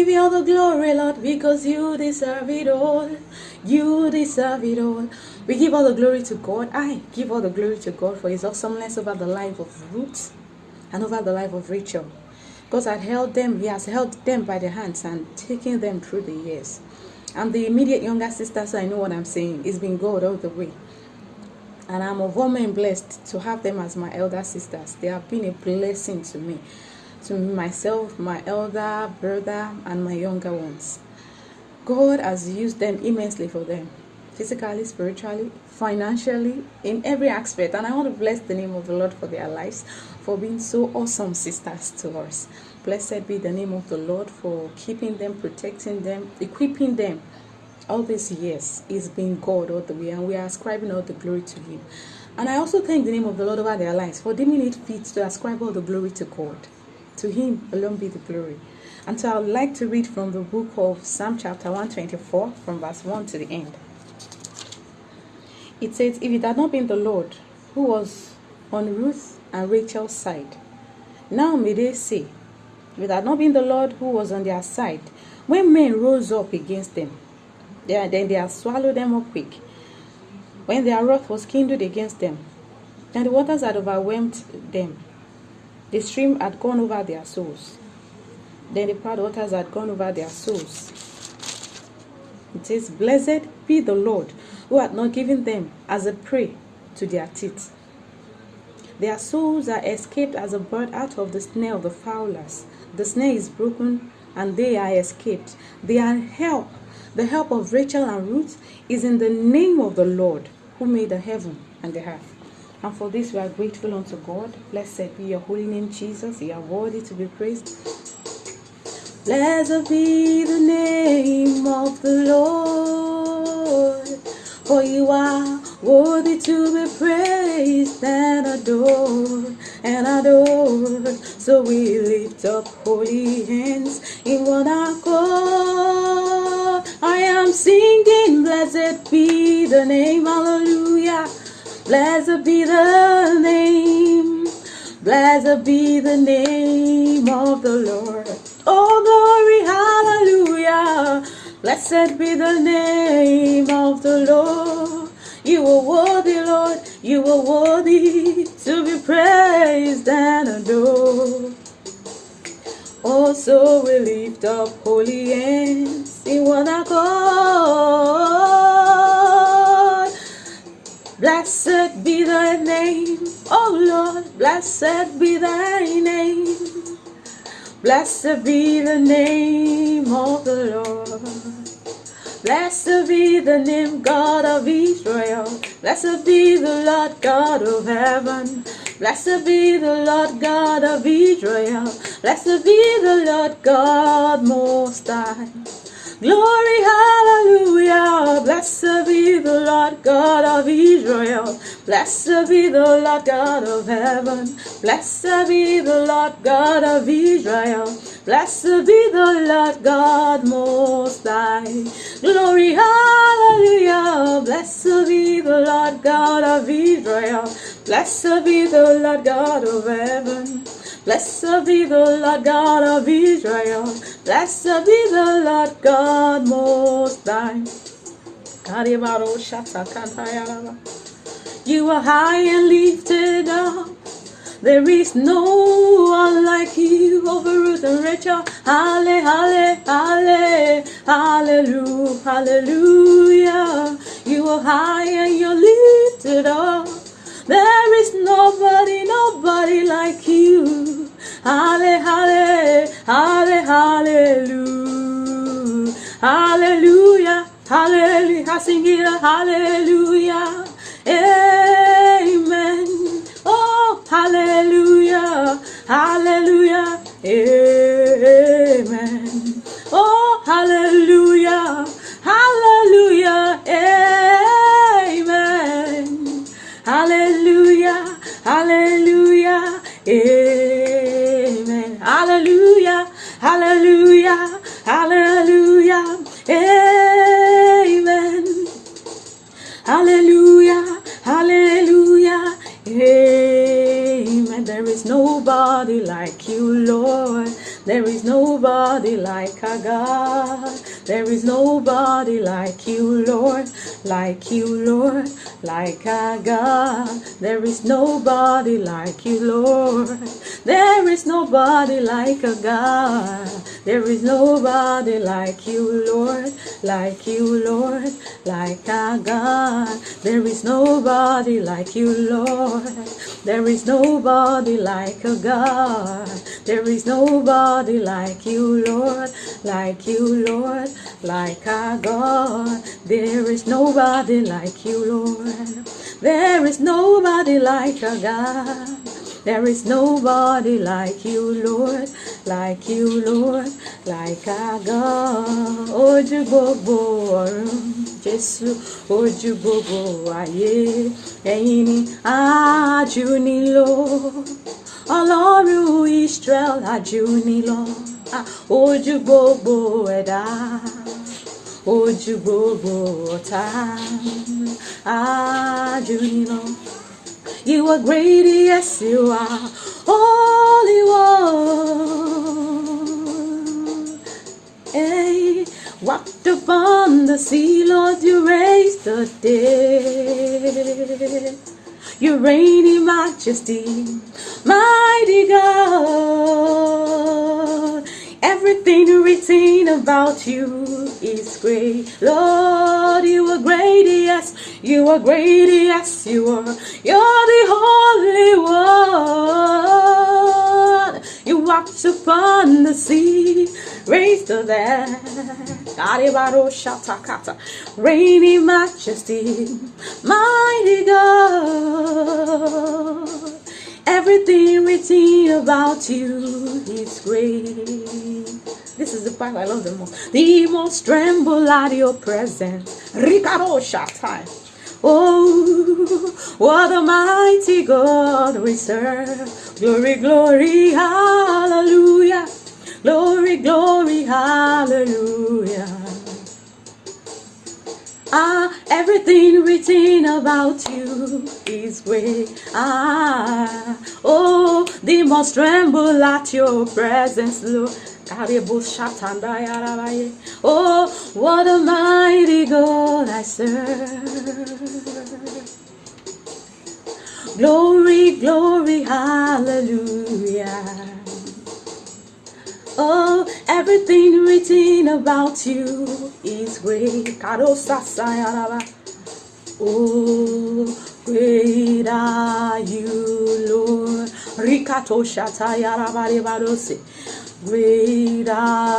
Give you all the glory, Lord, because you deserve it all. You deserve it all. We give all the glory to God. I give all the glory to God for His awesomeness over the life of Ruth and over the life of Rachel. God had held them, He has held them by the hands and taken them through the years. I'm the immediate younger sister, so I know what I'm saying. It's been God all the way. And I'm of woman blessed to have them as my elder sisters. They have been a blessing to me to myself, my elder brother, and my younger ones. God has used them immensely for them, physically, spiritually, financially, in every aspect. And I want to bless the name of the Lord for their lives, for being so awesome sisters to us. Blessed be the name of the Lord for keeping them, protecting them, equipping them all these years. It's been God all the way, and we are ascribing all the glory to Him. And I also thank the name of the Lord over their lives for deeming it fit to ascribe all the glory to God. To him alone be the glory. And so I would like to read from the book of Psalm chapter 124 from verse 1 to the end. It says, If it had not been the Lord who was on Ruth and Rachel's side, now may they say, If it had not been the Lord who was on their side, when men rose up against them, they, then they had swallowed them up quick. When their wrath was kindled against them, and the waters had overwhelmed them, the stream had gone over their souls. Then the proud waters had gone over their souls. It says, Blessed be the Lord who had not given them as a prey to their teeth. Their souls are escaped as a bird out of the snare of the fowlers. The snare is broken and they are escaped. Their help, the help of Rachel and Ruth, is in the name of the Lord who made the heaven and the earth. And for this we are grateful unto God. Blessed be your holy name, Jesus. You are worthy to be praised. Blessed be the name of the Lord. For you are worthy to be praised and adored and adored. So we lift up holy hands in one accord. I am singing, blessed be the name, hallelujah Blessed be the name, blessed be the name of the Lord. Oh, glory, hallelujah. Blessed be the name of the Lord. You are worthy, Lord. You are worthy to be praised and adored. Oh, so we lift up holy hands in one accord. Blessed be thy name, O Lord, blessed be thy name. Blessed be the name of the Lord. Blessed be the name God of Israel. Blessed be the Lord God of heaven. Blessed be the Lord God of Israel. Blessed be the Lord God most high. Glory, hallelujah. Blessed be the Lord God of Israel. Blessed be the Lord God of heaven. Blessed be the Lord God of Israel. Blessed be the Lord God most high. Glory, hallelujah. Blessed be the Lord God of Israel. Blessed be the Lord God of heaven. Blessed be the Lord God of Israel. Blessed be the Lord God most high. You are high and lifted up. There is no one like you over Ruth and Rachel. Halle, halle, halle, hallelujah, hallelujah. You are high and you're lifted up. There is nobody, nobody like you. Halle, halle, halle, hallelujah. Hallelujah, hallelujah. Sing it, hallelujah. Amen. Oh, hallelujah, hallelujah. Amen. Oh, hallelujah, hallelujah. Amen. Hallelujah, hallelujah. Amen. Hallelujah, hallelujah, hallelujah. There is nobody like you, Lord. Like you, Lord. Like our God. There is nobody like you, Lord. There is nobody like a God. There is nobody like you, Lord. Like you, Lord. Like our God. There is nobody like you, Lord. There is nobody like a God. There is nobody like you, Lord. Like you, Lord. Like our God. There is nobody like you, Lord. There is nobody like a God. There is nobody like you, Lord, like you, Lord, like our God. Ojú Jésù, ojú gbogbo ayé, ẹ̀yin ni ajú nílò. Ọlọ́run Israel ajú nílò. Ojú gbogbo ẹ̀dá, ojú gbogbo ọ̀tá, ajú nílò. You are great, yes, you are. Holy One. Upon the sea, Lord, you raised the dead. You reign in majesty, mighty God. Everything written about you is great. Lord, you are great, yes. You are great, yes, you are. You're the Holy One. You walked upon the sea, raised the dead. Karibaro shatakata. In majesty, mighty God. Everything written about you is great. This is the part I love the most. The most tremble at your presence. Ricardo Shatai. Oh, what a mighty God we serve. Glory, glory, hallelujah. Glory, glory, hallelujah. Ah, everything written about you is great. Ah, oh, they must tremble at your presence, Lord. Oh, what a mighty God I serve. Glory, glory, hallelujah. Oh, everything written about you is great. Oh, great are you, Lord. Great are